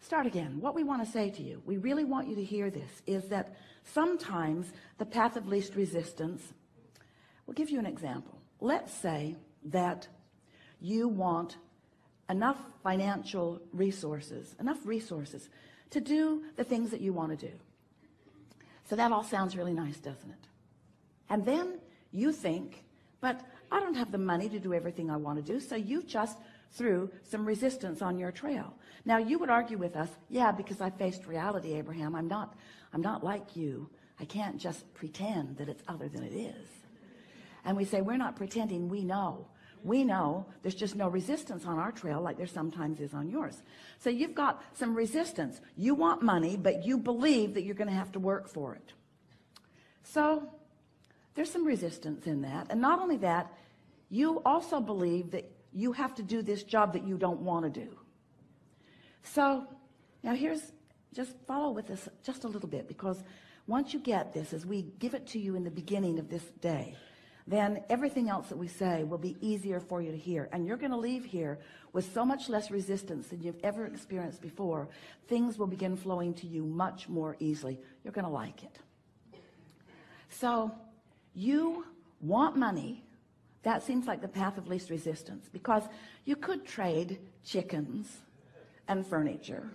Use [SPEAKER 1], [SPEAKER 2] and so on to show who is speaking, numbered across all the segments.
[SPEAKER 1] start again. What we want to say to you we really want you to hear this is that sometimes the path of least resistance we'll give you an example. Let's say that you want enough financial resources enough resources to do the things that you want to do. So that all sounds really nice doesn't it? And then you think but I don't have the money to do everything I want to do so you just threw some resistance on your trail. Now you would argue with us yeah because I faced reality Abraham. I'm not I'm not like you. I can't just pretend that it's other than it is. And we say we're not pretending. We know. We know there's just no resistance on our trail like there sometimes is on yours. So you've got some resistance. You want money but you believe that you're going to have to work for it. So there's some resistance in that. And not only that you also believe that you have to do this job that you don't want to do. So now here's just follow with this just a little bit because once you get this as we give it to you in the beginning of this day then everything else that we say will be easier for you to hear. And you're going to leave here with so much less resistance than you've ever experienced before. Things will begin flowing to you much more easily. You're going to like it. So you want money that seems like the path of least resistance because you could trade chickens and furniture.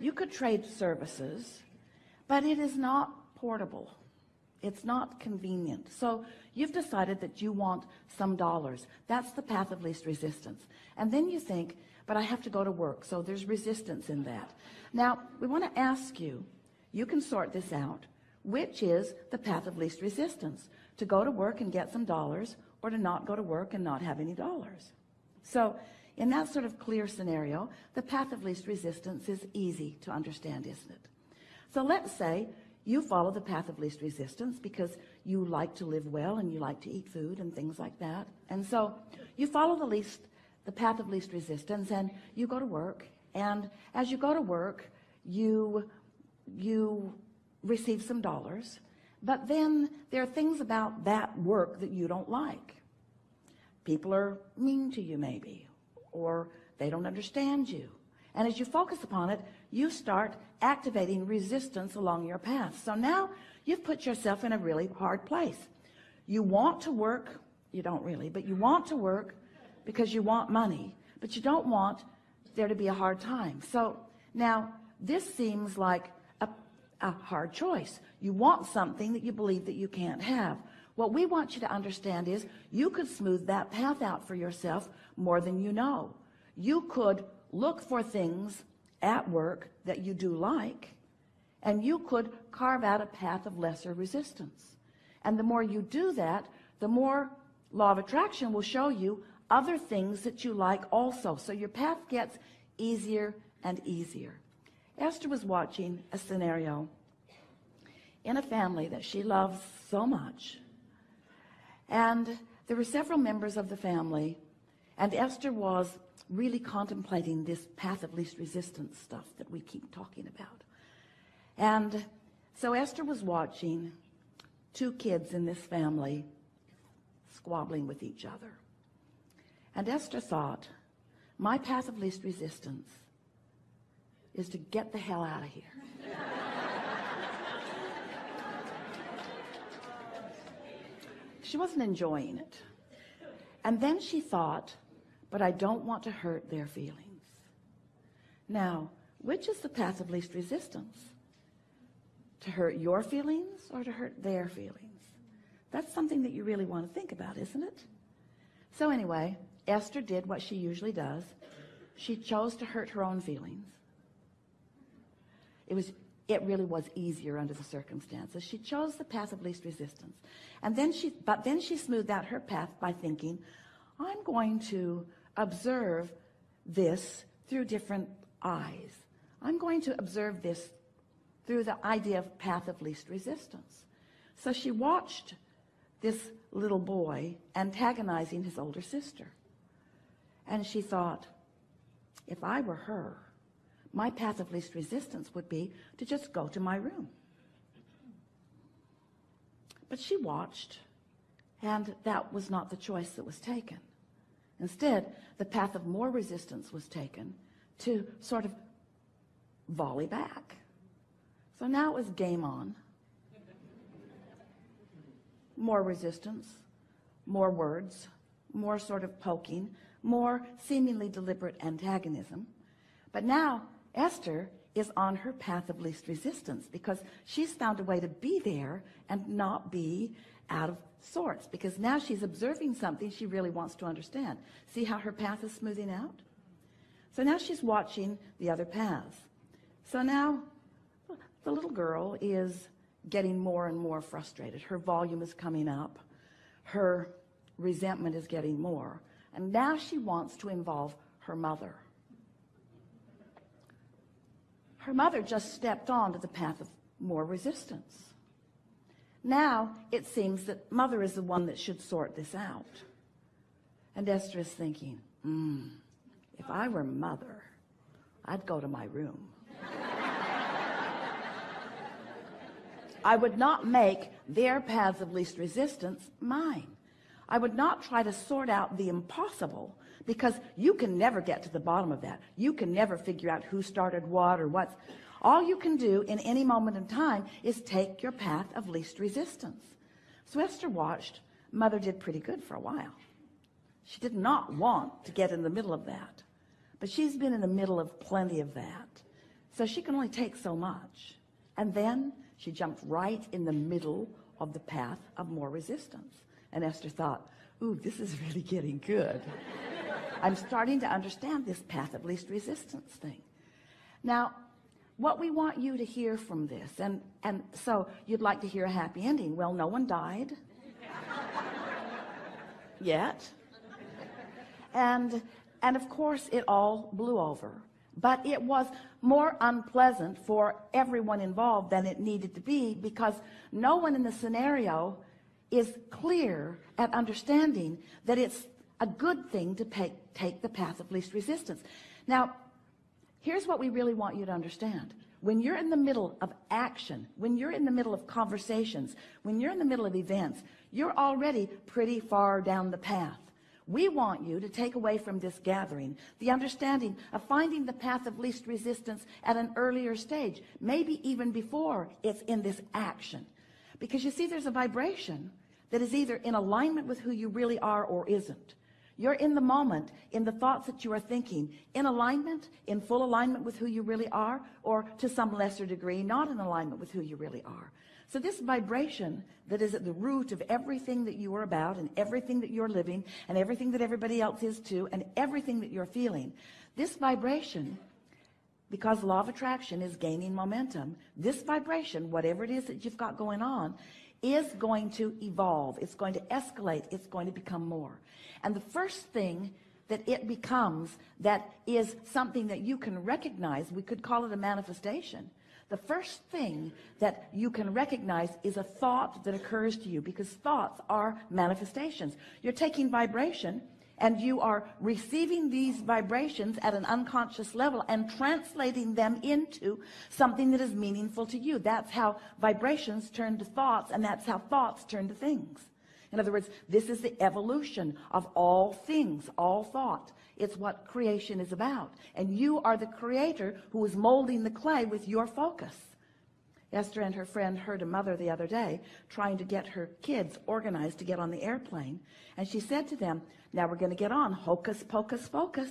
[SPEAKER 1] You could trade services but it is not portable. It's not convenient. So you've decided that you want some dollars. That's the path of least resistance. And then you think but I have to go to work. So there's resistance in that. Now we want to ask you you can sort this out which is the path of least resistance to go to work and get some dollars or to not go to work and not have any dollars. So in that sort of clear scenario the path of least resistance is easy to understand isn't it? So let's say you follow the path of least resistance because you like to live well and you like to eat food and things like that. And so you follow the least the path of least resistance and you go to work. And as you go to work you you receive some dollars but then there are things about that work that you don't like. People are mean to you maybe or they don't understand you. And as you focus upon it you start activating resistance along your path. So now you've put yourself in a really hard place. You want to work you don't really but you want to work because you want money but you don't want there to be a hard time. So now this seems like a, a hard choice you want something that you believe that you can't have. What we want you to understand is you could smooth that path out for yourself more than you know. You could look for things at work that you do like and you could carve out a path of lesser resistance. And the more you do that the more law of attraction will show you other things that you like also. So your path gets easier and easier. Esther was watching a scenario in a family that she loves so much. And there were several members of the family and Esther was really contemplating this path of least resistance stuff that we keep talking about. And so Esther was watching two kids in this family squabbling with each other. And Esther thought my path of least resistance is to get the hell out of here she wasn't enjoying it. And then she thought but I don't want to hurt their feelings. Now which is the path of least resistance? To hurt your feelings or to hurt their feelings? That's something that you really want to think about isn't it? So anyway Esther did what she usually does. She chose to hurt her own feelings. It was it really was easier under the circumstances. She chose the path of least resistance. And then she but then she smoothed out her path by thinking I'm going to observe this through different eyes. I'm going to observe this through the idea of path of least resistance. So she watched this little boy antagonizing his older sister. And she thought if I were her my path of least resistance would be to just go to my room but she watched and that was not the choice that was taken instead the path of more resistance was taken to sort of volley back. So now it was game on. More resistance, more words, more sort of poking, more seemingly deliberate antagonism. But now Esther is on her path of least resistance because she's found a way to be there and not be out of sorts because now she's observing something she really wants to understand. See how her path is smoothing out? So now she's watching the other paths. So now the little girl is getting more and more frustrated. Her volume is coming up. Her resentment is getting more. And now she wants to involve her mother. Her mother just stepped onto the path of more resistance. Now it seems that mother is the one that should sort this out. And Esther is thinking, mm, if I were mother, I'd go to my room. I would not make their paths of least resistance mine. I would not try to sort out the impossible because you can never get to the bottom of that. You can never figure out who started what or what's all you can do in any moment in time is take your path of least resistance. So Esther watched. Mother did pretty good for a while. She did not want to get in the middle of that. But she's been in the middle of plenty of that. So she can only take so much. And then she jumped right in the middle of the path of more resistance. And Esther thought, ooh, this is really getting good. I'm starting to understand this path of least resistance thing. Now, what we want you to hear from this and and so you'd like to hear a happy ending well no one died yet and and of course it all blew over but it was more unpleasant for everyone involved than it needed to be because no one in the scenario is clear at understanding that it's a good thing to take, take the path of least resistance now Here's what we really want you to understand. When you're in the middle of action, when you're in the middle of conversations, when you're in the middle of events, you're already pretty far down the path. We want you to take away from this gathering the understanding of finding the path of least resistance at an earlier stage, maybe even before it's in this action. Because you see, there's a vibration that is either in alignment with who you really are or isn't. You're in the moment, in the thoughts that you are thinking, in alignment, in full alignment with who you really are, or to some lesser degree, not in alignment with who you really are. So this vibration that is at the root of everything that you are about and everything that you're living and everything that everybody else is too and everything that you're feeling, this vibration, because law of attraction is gaining momentum, this vibration, whatever it is that you've got going on, is going to evolve. It's going to escalate. It's going to become more. And the first thing that it becomes that is something that you can recognize, we could call it a manifestation. The first thing that you can recognize is a thought that occurs to you because thoughts are manifestations. You're taking vibration and you are receiving these vibrations at an unconscious level and translating them into something that is meaningful to you. That's how vibrations turn to thoughts and that's how thoughts turn to things. In other words, this is the evolution of all things, all thought. It's what creation is about. And you are the creator who is molding the clay with your focus. Esther and her friend heard a mother the other day trying to get her kids organized to get on the airplane. And she said to them, now we're going to get on hocus pocus focus.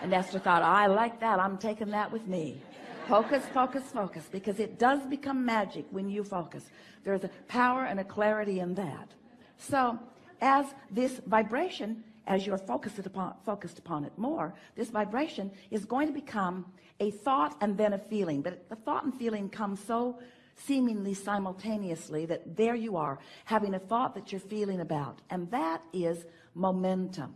[SPEAKER 1] And Esther thought, I like that. I'm taking that with me. Focus, focus, focus, because it does become magic when you focus. There's a power and a clarity in that. So as this vibration, as you're focused upon, focused upon it more, this vibration is going to become a thought and then a feeling. But the thought and feeling come so seemingly simultaneously that there you are having a thought that you're feeling about. And that is momentum.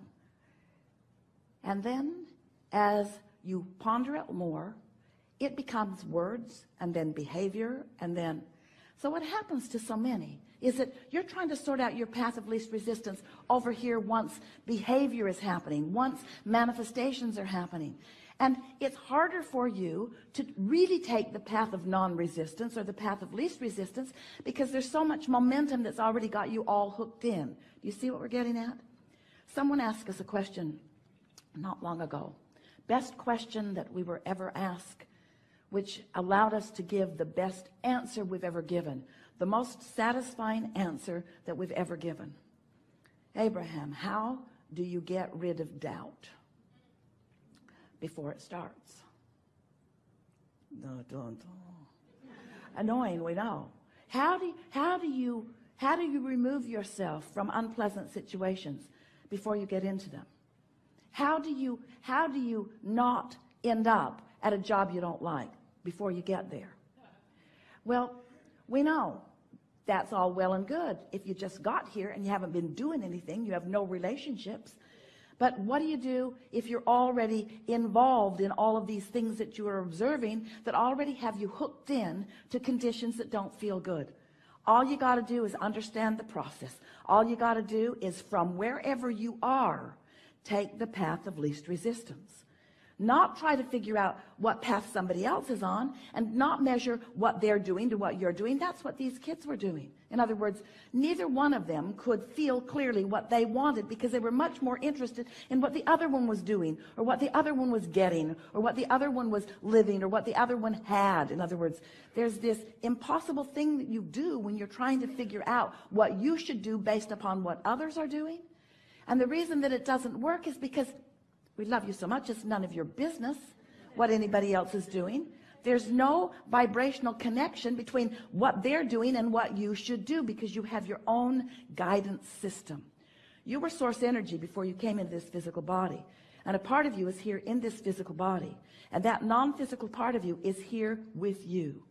[SPEAKER 1] And then as you ponder it more, it becomes words and then behavior and then so what happens to so many is that you're trying to sort out your path of least resistance. Over here once behavior is happening once manifestations are happening. And it's harder for you to really take the path of non-resistance or the path of least resistance because there's so much momentum that's already got you all hooked in. Do you see what we're getting at? Someone asked us a question not long ago. Best question that we were ever asked, which allowed us to give the best answer we've ever given, the most satisfying answer that we've ever given. Abraham, how do you get rid of doubt before it starts? No, don't. Annoying, we know. How do, how do you how do you remove yourself from unpleasant situations before you get into them? How do you how do you not end up at a job you don't like before you get there? Well, we know that's all well and good. If you just got here and you haven't been doing anything, you have no relationships. But what do you do if you're already involved in all of these things that you are observing that already have you hooked in to conditions that don't feel good? All you got to do is understand the process. All you got to do is from wherever you are, take the path of least resistance. Not try to figure out what path somebody else is on and not measure what they're doing to what you're doing. That's what these kids were doing. In other words, neither one of them could feel clearly what they wanted because they were much more interested in what the other one was doing or what the other one was getting or what the other one was living or what the other one had. In other words, there's this impossible thing that you do when you're trying to figure out what you should do based upon what others are doing. And the reason that it doesn't work is because we love you so much. It's none of your business what anybody else is doing. There's no vibrational connection between what they're doing and what you should do because you have your own guidance system. You were source energy before you came into this physical body. And a part of you is here in this physical body. And that non-physical part of you is here with you.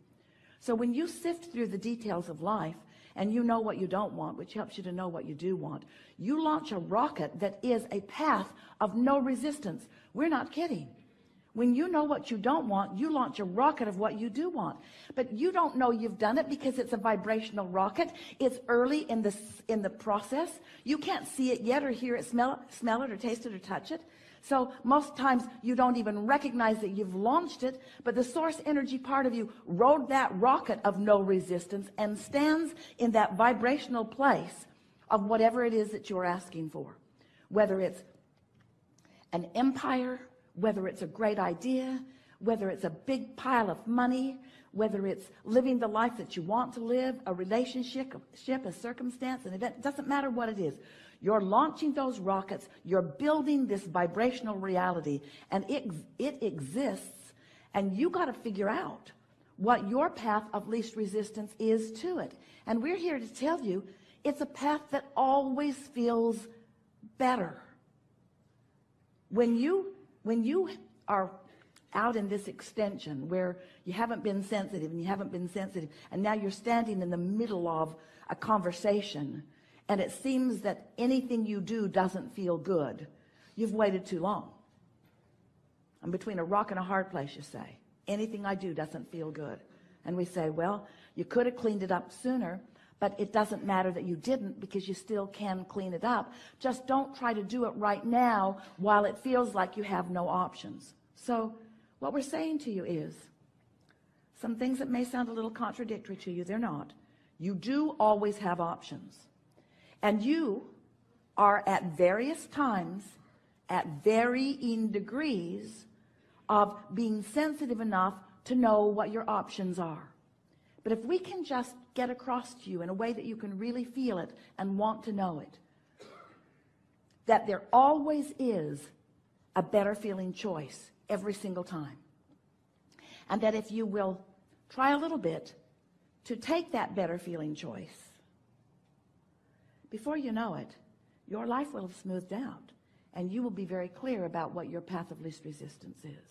[SPEAKER 1] So when you sift through the details of life and you know what you don't want which helps you to know what you do want. You launch a rocket that is a path of no resistance. We're not kidding. When you know what you don't want you launch a rocket of what you do want. But you don't know you've done it because it's a vibrational rocket. It's early in the in the process. You can't see it yet or hear it smell smell it or taste it or touch it so most times you don't even recognize that you've launched it, but the source energy part of you rode that rocket of no resistance and stands in that vibrational place of whatever it is that you're asking for. Whether it's an empire, whether it's a great idea, whether it's a big pile of money, whether it's living the life that you want to live, a relationship, a circumstance, an event, doesn't matter what it is. You're launching those rockets. You're building this vibrational reality and it, it exists and you got to figure out what your path of least resistance is to it. And we're here to tell you it's a path that always feels better. When you, when you are out in this extension where you haven't been sensitive and you haven't been sensitive and now you're standing in the middle of a conversation and it seems that anything you do doesn't feel good. You've waited too long. I'm between a rock and a hard place you say anything I do doesn't feel good. And we say well you could have cleaned it up sooner but it doesn't matter that you didn't because you still can clean it up. Just don't try to do it right now while it feels like you have no options. So what we're saying to you is some things that may sound a little contradictory to you they're not. You do always have options. And you are at various times at varying degrees of being sensitive enough to know what your options are. But if we can just get across to you in a way that you can really feel it and want to know it that there always is a better feeling choice every single time. And that if you will try a little bit to take that better feeling choice before you know it your life will have smoothed out and you will be very clear about what your path of least resistance is.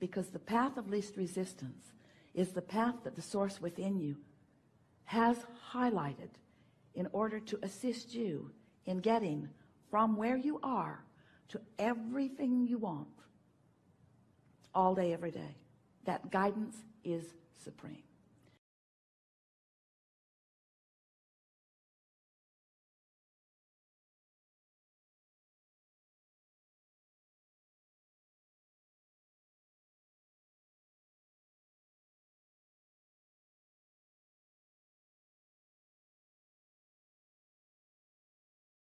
[SPEAKER 1] Because the path of least resistance is the path that the source within you has highlighted in order to assist you in getting from where you are to everything you want all day every day. That guidance is supreme